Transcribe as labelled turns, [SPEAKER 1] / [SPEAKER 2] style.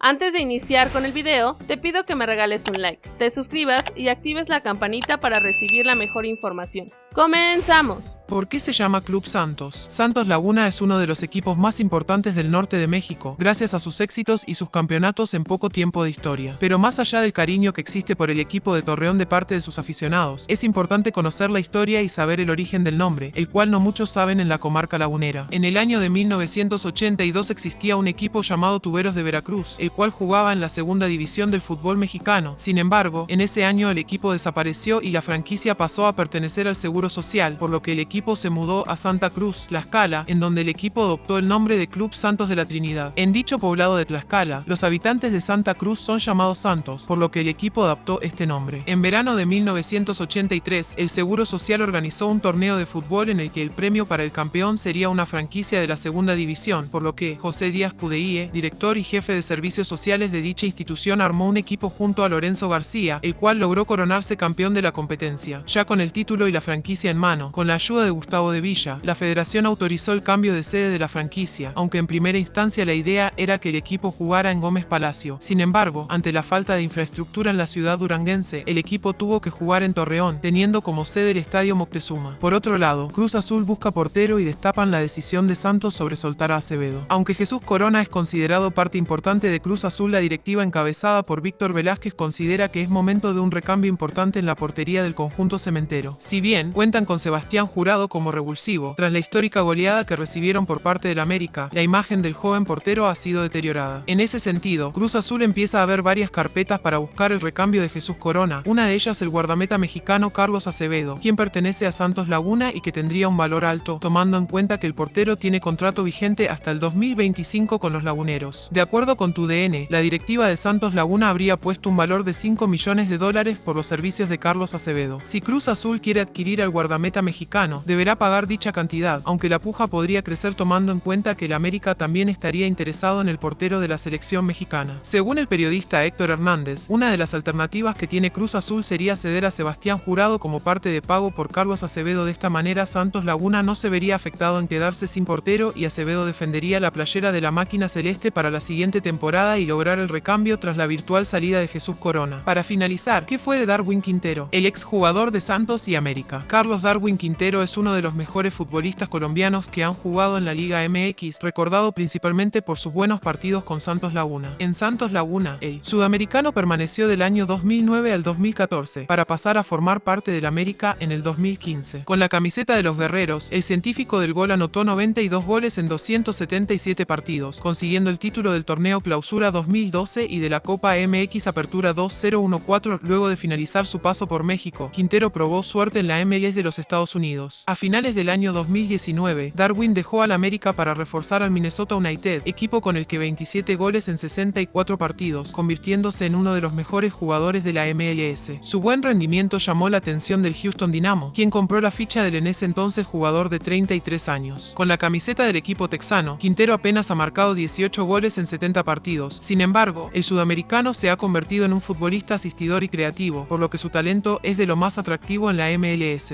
[SPEAKER 1] Antes de iniciar con el video, te pido que me regales un like, te suscribas y actives la campanita para recibir la mejor información. ¡Comenzamos!
[SPEAKER 2] ¿Por qué se llama Club Santos? Santos Laguna es uno de los equipos más importantes del norte de México, gracias a sus éxitos y sus campeonatos en poco tiempo de historia. Pero más allá del cariño que existe por el equipo de Torreón de parte de sus aficionados, es importante conocer la historia y saber el origen del nombre, el cual no muchos saben en la comarca lagunera. En el año de 1982 existía un equipo llamado Tuberos de Veracruz, el cual jugaba en la segunda división del fútbol mexicano. Sin embargo, en ese año el equipo desapareció y la franquicia pasó a pertenecer al Seguro Social, por lo que el equipo se mudó a Santa Cruz, Tlaxcala, en donde el equipo adoptó el nombre de Club Santos de la Trinidad. En dicho poblado de Tlaxcala, los habitantes de Santa Cruz son llamados Santos, por lo que el equipo adoptó este nombre. En verano de 1983, el Seguro Social organizó un torneo de fútbol en el que el premio para el campeón sería una franquicia de la segunda división, por lo que José Díaz Cudeíe, director y jefe de servicios sociales de dicha institución, armó un equipo junto a Lorenzo García, el cual logró coronarse campeón de la competencia, ya con el título y la franquicia en mano. Con la ayuda de Gustavo de Villa, la federación autorizó el cambio de sede de la franquicia, aunque en primera instancia la idea era que el equipo jugara en Gómez Palacio. Sin embargo, ante la falta de infraestructura en la ciudad duranguense, el equipo tuvo que jugar en Torreón, teniendo como sede el Estadio Moctezuma. Por otro lado, Cruz Azul busca portero y destapan la decisión de Santos sobre soltar a Acevedo. Aunque Jesús Corona es considerado parte importante de Cruz Azul, la directiva encabezada por Víctor Velázquez considera que es momento de un recambio importante en la portería del conjunto cementero. Si bien, cuentan con Sebastián Jurado como revulsivo. Tras la histórica goleada que recibieron por parte del América, la imagen del joven portero ha sido deteriorada. En ese sentido, Cruz Azul empieza a ver varias carpetas para buscar el recambio de Jesús Corona, una de ellas el guardameta mexicano Carlos Acevedo, quien pertenece a Santos Laguna y que tendría un valor alto, tomando en cuenta que el portero tiene contrato vigente hasta el 2025 con los laguneros. De acuerdo con tu DN, la directiva de Santos Laguna habría puesto un valor de 5 millones de dólares por los servicios de Carlos Acevedo. Si Cruz Azul quiere adquirir al guardameta mexicano, deberá pagar dicha cantidad, aunque la puja podría crecer tomando en cuenta que el América también estaría interesado en el portero de la selección mexicana. Según el periodista Héctor Hernández, una de las alternativas que tiene Cruz Azul sería ceder a Sebastián Jurado como parte de pago por Carlos Acevedo. De esta manera, Santos Laguna no se vería afectado en quedarse sin portero y Acevedo defendería la playera de la máquina celeste para la siguiente temporada y lograr el recambio tras la virtual salida de Jesús Corona. Para finalizar, ¿qué fue de Darwin Quintero? El exjugador de Santos y América. Carlos Darwin Quintero es uno de los mejores futbolistas colombianos que han jugado en la Liga MX, recordado principalmente por sus buenos partidos con Santos Laguna. En Santos Laguna, el sudamericano permaneció del año 2009 al 2014, para pasar a formar parte del América en el 2015. Con la camiseta de los guerreros, el científico del gol anotó 92 goles en 277 partidos, consiguiendo el título del torneo Clausura 2012 y de la Copa MX Apertura 2014 luego de finalizar su paso por México. Quintero probó suerte en la MLS de los Estados Unidos. A finales del año 2019, Darwin dejó al América para reforzar al Minnesota United, equipo con el que 27 goles en 64 partidos, convirtiéndose en uno de los mejores jugadores de la MLS. Su buen rendimiento llamó la atención del Houston Dynamo, quien compró la ficha del en ese entonces jugador de 33 años. Con la camiseta del equipo texano, Quintero apenas ha marcado 18 goles en 70 partidos. Sin embargo, el sudamericano se ha convertido en un futbolista asistidor y creativo, por lo que su talento es de lo más atractivo en la MLS.